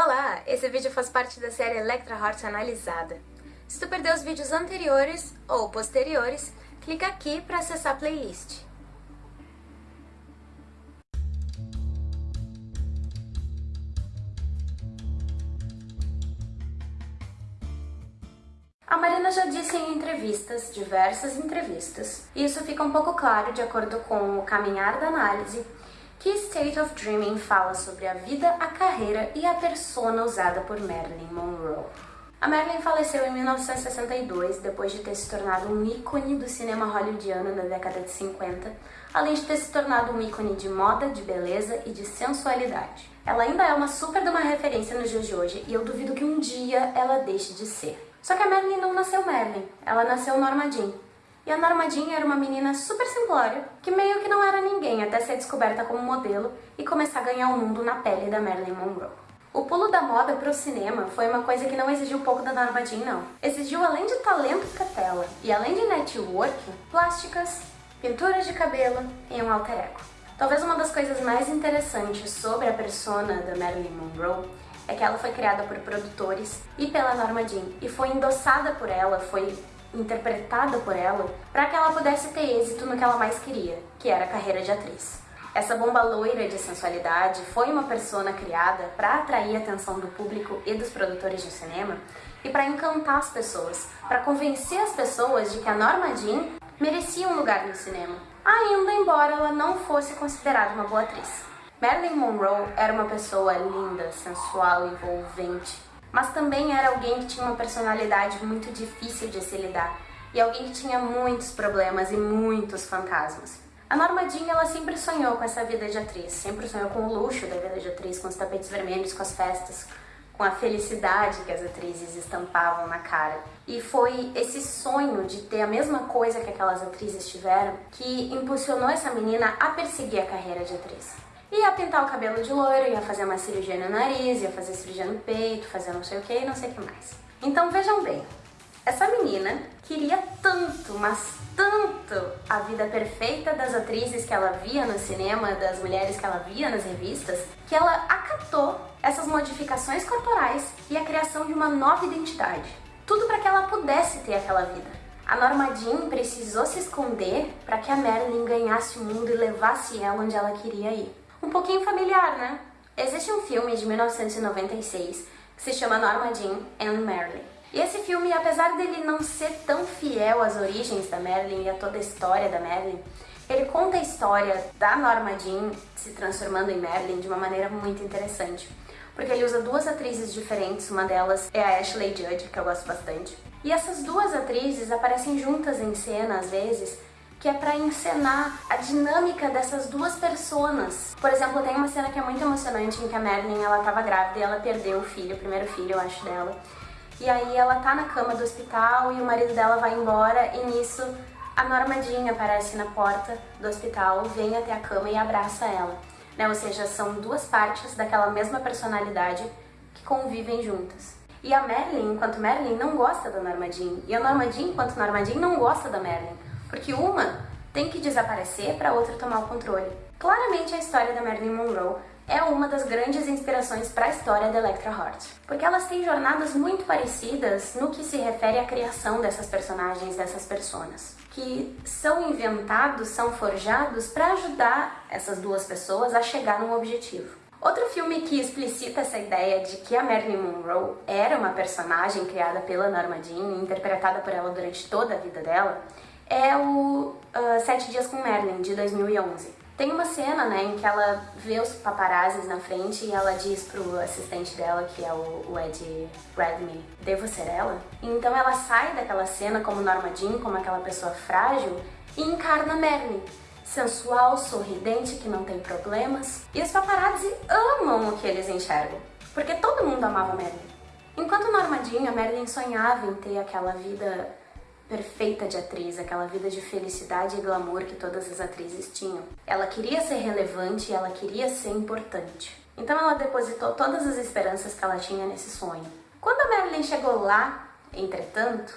Olá! Esse vídeo faz parte da série Electra Heart Analisada. Se tu perdeu os vídeos anteriores ou posteriores, clica aqui para acessar a playlist. A Marina já disse em entrevistas, diversas entrevistas, e isso fica um pouco claro de acordo com o caminhar da análise, que State of Dreaming fala sobre a vida, a carreira e a persona usada por Marilyn Monroe. A Marilyn faleceu em 1962, depois de ter se tornado um ícone do cinema hollywoodiano na década de 50, além de ter se tornado um ícone de moda, de beleza e de sensualidade. Ela ainda é uma super de uma referência nos dias de hoje e eu duvido que um dia ela deixe de ser. Só que a Marilyn não nasceu Marilyn, ela nasceu Norma Jean. E a Norma Jean era uma menina super simplória, que meio que não era ninguém até ser descoberta como modelo e começar a ganhar o mundo na pele da Marilyn Monroe. O pulo da moda para o cinema foi uma coisa que não exigiu pouco da Norma Jean, não. Exigiu, além de talento pra tela e além de network, plásticas, pinturas de cabelo e um alter ego. Talvez uma das coisas mais interessantes sobre a persona da Marilyn Monroe é que ela foi criada por produtores e pela Norma Jean e foi endossada por ela, foi interpretada por ela, para que ela pudesse ter êxito no que ela mais queria, que era a carreira de atriz. Essa bomba loira de sensualidade foi uma persona criada para atrair a atenção do público e dos produtores de cinema e para encantar as pessoas, para convencer as pessoas de que a Norma Jean merecia um lugar no cinema, ainda embora ela não fosse considerada uma boa atriz. Marilyn Monroe era uma pessoa linda, sensual, envolvente, mas também era alguém que tinha uma personalidade muito difícil de se lidar e alguém que tinha muitos problemas e muitos fantasmas. A Norma Jean, ela sempre sonhou com essa vida de atriz, sempre sonhou com o luxo da vida de atriz, com os tapetes vermelhos, com as festas, com a felicidade que as atrizes estampavam na cara. E foi esse sonho de ter a mesma coisa que aquelas atrizes tiveram que impulsionou essa menina a perseguir a carreira de atriz. Ia pintar o cabelo de loiro, ia fazer uma cirurgia no nariz, ia fazer cirurgia no peito, fazer não sei o que e não sei o que mais. Então vejam bem, essa menina queria tanto, mas tanto a vida perfeita das atrizes que ela via no cinema, das mulheres que ela via nas revistas, que ela acatou essas modificações corporais e a criação de uma nova identidade. Tudo para que ela pudesse ter aquela vida. A Norma Jean precisou se esconder para que a Marilyn ganhasse o mundo e levasse ela onde ela queria ir um pouquinho familiar, né? Existe um filme de 1996 que se chama Norma Jean and Marilyn. E esse filme, apesar dele não ser tão fiel às origens da Marilyn e a toda a história da Marilyn, ele conta a história da Norma Jean se transformando em Marilyn de uma maneira muito interessante. Porque ele usa duas atrizes diferentes, uma delas é a Ashley Judd, que eu gosto bastante. E essas duas atrizes aparecem juntas em cena, às vezes, que é para encenar a dinâmica dessas duas personas. Por exemplo, tem uma cena que é muito emocionante em que a Marilyn ela tava grávida e ela perdeu o filho, o primeiro filho, eu acho, dela. E aí ela tá na cama do hospital e o marido dela vai embora e nisso a Norma Jean aparece na porta do hospital, vem até a cama e abraça ela. Né? Ou seja, são duas partes daquela mesma personalidade que convivem juntas. E a Marilyn, enquanto Marilyn, não gosta da Norma Jean. E a Norma Jean, enquanto Norma Jean, não gosta da Marilyn. Porque uma tem que desaparecer para a outra tomar o controle. Claramente a história da Marilyn Monroe é uma das grandes inspirações para a história da Electra Heart, porque elas têm jornadas muito parecidas no que se refere à criação dessas personagens, dessas personas, que são inventados, são forjados para ajudar essas duas pessoas a chegar num objetivo. Outro filme que explicita essa ideia de que a Marilyn Monroe era uma personagem criada pela Norma Jean e interpretada por ela durante toda a vida dela é o uh, Sete Dias com Merlin, de 2011. Tem uma cena, né, em que ela vê os paparazzis na frente e ela diz pro assistente dela, que é o, o Ed Redmayne, devo ser ela? Então ela sai daquela cena como Norma Jean, como aquela pessoa frágil, e encarna Merlin, sensual, sorridente, que não tem problemas. E os paparazzi amam o que eles enxergam, porque todo mundo amava Merlin. Enquanto Norma Jean, a Merlin sonhava em ter aquela vida perfeita de atriz, aquela vida de felicidade e glamour que todas as atrizes tinham. Ela queria ser relevante e ela queria ser importante. Então ela depositou todas as esperanças que ela tinha nesse sonho. Quando a Marilyn chegou lá, entretanto,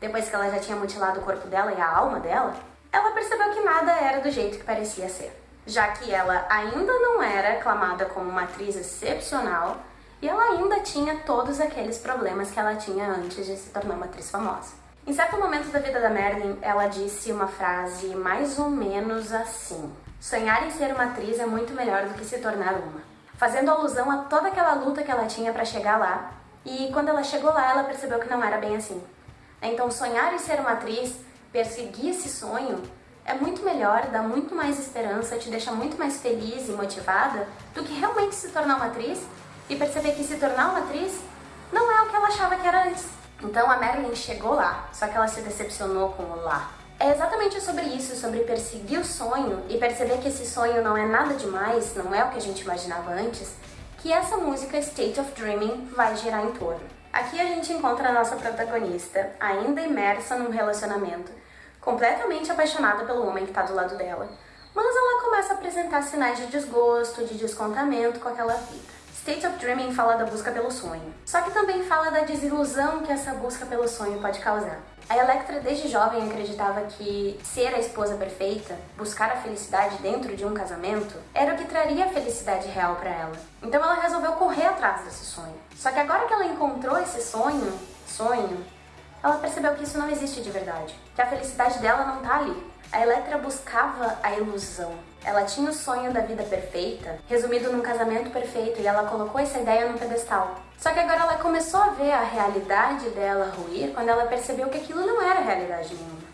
depois que ela já tinha mutilado o corpo dela e a alma dela, ela percebeu que nada era do jeito que parecia ser. Já que ela ainda não era aclamada como uma atriz excepcional, e ela ainda tinha todos aqueles problemas que ela tinha antes de se tornar uma atriz famosa. Em certo momento da vida da Marilyn, ela disse uma frase mais ou menos assim: Sonhar em ser uma atriz é muito melhor do que se tornar uma. Fazendo alusão a toda aquela luta que ela tinha para chegar lá, e quando ela chegou lá, ela percebeu que não era bem assim. Então, sonhar em ser uma atriz, perseguir esse sonho, é muito melhor, dá muito mais esperança, te deixa muito mais feliz e motivada do que realmente se tornar uma atriz e perceber que se tornar uma atriz não é o que ela achava que era antes. Então a Marilyn chegou lá, só que ela se decepcionou com o lá. É exatamente sobre isso, sobre perseguir o sonho e perceber que esse sonho não é nada demais, não é o que a gente imaginava antes, que essa música State of Dreaming vai girar em torno. Aqui a gente encontra a nossa protagonista, ainda imersa num relacionamento, completamente apaixonada pelo homem que está do lado dela, mas ela começa a apresentar sinais de desgosto, de descontamento com aquela vida. State of Dreaming fala da busca pelo sonho, só que também fala da desilusão que essa busca pelo sonho pode causar. A Electra desde jovem acreditava que ser a esposa perfeita, buscar a felicidade dentro de um casamento, era o que traria a felicidade real para ela. Então ela resolveu correr atrás desse sonho. Só que agora que ela encontrou esse sonho, sonho, ela percebeu que isso não existe de verdade, que a felicidade dela não tá ali. A Electra buscava a ilusão. Ela tinha o sonho da vida perfeita, resumido num casamento perfeito, e ela colocou essa ideia num pedestal. Só que agora ela começou a ver a realidade dela ruir quando ela percebeu que aquilo não era realidade nenhuma.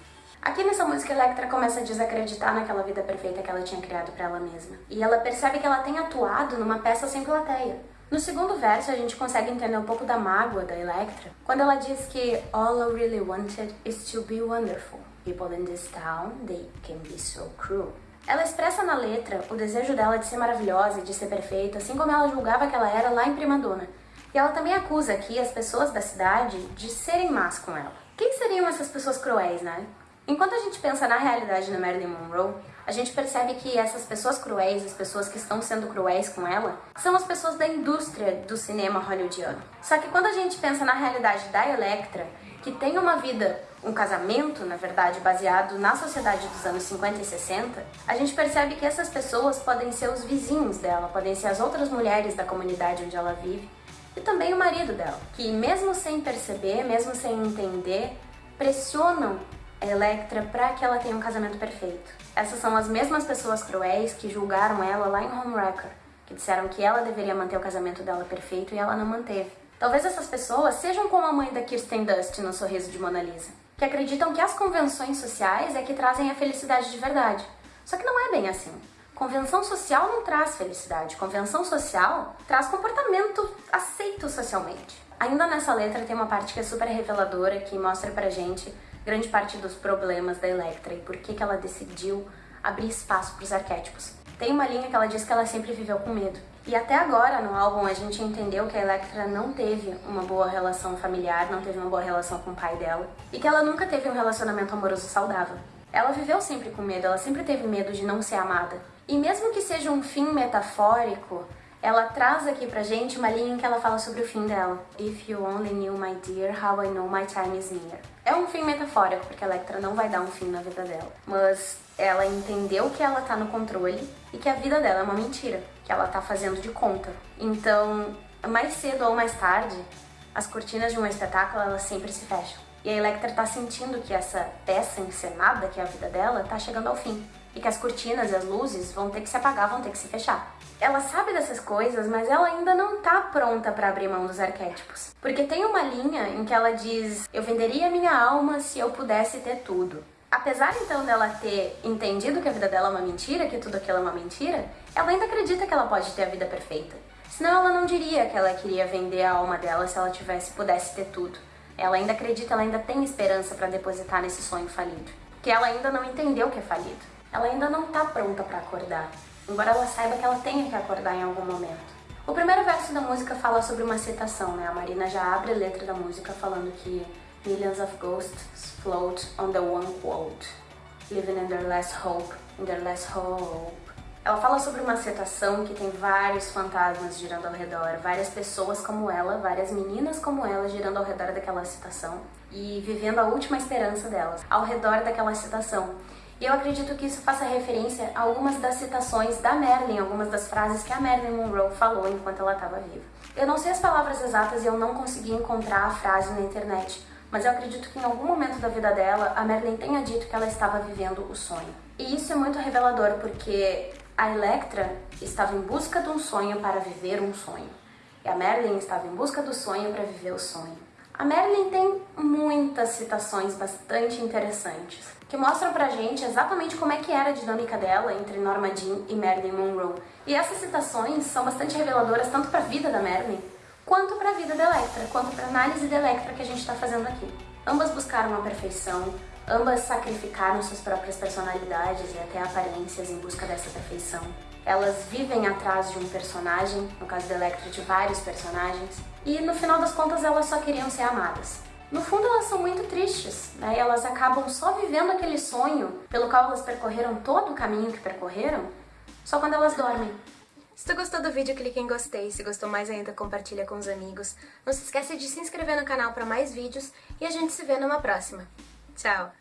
Aqui nessa música, Electra começa a desacreditar naquela vida perfeita que ela tinha criado para ela mesma. E ela percebe que ela tem atuado numa peça sem plateia. No segundo verso, a gente consegue entender um pouco da mágoa da Electra, quando ela diz que All I really wanted is to be wonderful. People in this town, they can be so cruel. Ela expressa na letra o desejo dela de ser maravilhosa e de ser perfeita, assim como ela julgava que ela era lá em Primadona. E ela também acusa aqui as pessoas da cidade de serem más com ela. Quem seriam essas pessoas cruéis, né? Enquanto a gente pensa na realidade da Marilyn Monroe, a gente percebe que essas pessoas cruéis, as pessoas que estão sendo cruéis com ela, são as pessoas da indústria do cinema hollywoodiano. Só que quando a gente pensa na realidade da Electra, que tem uma vida, um casamento, na verdade, baseado na sociedade dos anos 50 e 60, a gente percebe que essas pessoas podem ser os vizinhos dela, podem ser as outras mulheres da comunidade onde ela vive, e também o marido dela, que mesmo sem perceber, mesmo sem entender, pressionam Electra para que ela tenha um casamento perfeito. Essas são as mesmas pessoas cruéis que julgaram ela lá em Homewrecker, que disseram que ela deveria manter o casamento dela perfeito e ela não manteve. Talvez essas pessoas sejam como a mãe da Kirsten Dust no Sorriso de Mona Lisa, que acreditam que as convenções sociais é que trazem a felicidade de verdade. Só que não é bem assim. Convenção social não traz felicidade, convenção social traz comportamento aceito socialmente. Ainda nessa letra tem uma parte que é super reveladora, que mostra pra gente grande parte dos problemas da Electra e por que, que ela decidiu abrir espaço para os arquétipos. Tem uma linha que ela diz que ela sempre viveu com medo. E até agora, no álbum, a gente entendeu que a Electra não teve uma boa relação familiar, não teve uma boa relação com o pai dela, e que ela nunca teve um relacionamento amoroso saudável. Ela viveu sempre com medo, ela sempre teve medo de não ser amada. E mesmo que seja um fim metafórico, ela traz aqui pra gente uma linha em que ela fala sobre o fim dela. If you only knew, my dear, how I know my time is near. É um fim metafórico, porque a Electra não vai dar um fim na vida dela. Mas ela entendeu que ela tá no controle e que a vida dela é uma mentira, que ela tá fazendo de conta. Então, mais cedo ou mais tarde, as cortinas de um espetáculo, elas sempre se fecham. E a Electra tá sentindo que essa peça encenada, que é a vida dela, tá chegando ao fim e que as cortinas e as luzes vão ter que se apagar, vão ter que se fechar. Ela sabe dessas coisas, mas ela ainda não tá pronta para abrir mão dos arquétipos. Porque tem uma linha em que ela diz: Eu venderia minha alma se eu pudesse ter tudo. Apesar então dela ter entendido que a vida dela é uma mentira, que tudo aquilo é uma mentira, ela ainda acredita que ela pode ter a vida perfeita. Senão ela não diria que ela queria vender a alma dela se ela tivesse pudesse ter tudo. Ela ainda acredita, ela ainda tem esperança para depositar nesse sonho falido. Que ela ainda não entendeu que é falido ela ainda não está pronta para acordar, embora ela saiba que ela tenha que acordar em algum momento. O primeiro verso da música fala sobre uma citação, né? A Marina já abre a letra da música falando que Millions of ghosts float on the one quote, living in their last hope, in their last hope. Ela fala sobre uma citação que tem vários fantasmas girando ao redor, várias pessoas como ela, várias meninas como ela girando ao redor daquela citação e vivendo a última esperança delas, ao redor daquela citação. Eu acredito que isso faça referência a algumas das citações da Marilyn, algumas das frases que a Marilyn Monroe falou enquanto ela estava viva. Eu não sei as palavras exatas e eu não consegui encontrar a frase na internet, mas eu acredito que em algum momento da vida dela, a Merlin tenha dito que ela estava vivendo o sonho. E isso é muito revelador porque a Electra estava em busca de um sonho para viver um sonho. E a Merlin estava em busca do sonho para viver o sonho. A Merlin tem muitas citações bastante interessantes, que mostram pra gente exatamente como é que era a dinâmica dela entre Norma Jean e Marilyn Monroe. E essas citações são bastante reveladoras tanto para a vida da Marilyn, quanto para a vida da Electra, quanto para a análise da Electra que a gente está fazendo aqui. Ambas buscaram a perfeição, ambas sacrificaram suas próprias personalidades e até aparências em busca dessa perfeição. Elas vivem atrás de um personagem, no caso da Electra de vários personagens, e no final das contas elas só queriam ser amadas. No fundo elas são muito tristes, né? E elas acabam só vivendo aquele sonho pelo qual elas percorreram todo o caminho que percorreram, só quando elas dormem. Se tu gostou do vídeo, clique em gostei. Se gostou mais ainda, compartilha com os amigos. Não se esqueça de se inscrever no canal para mais vídeos e a gente se vê numa próxima. Tchau!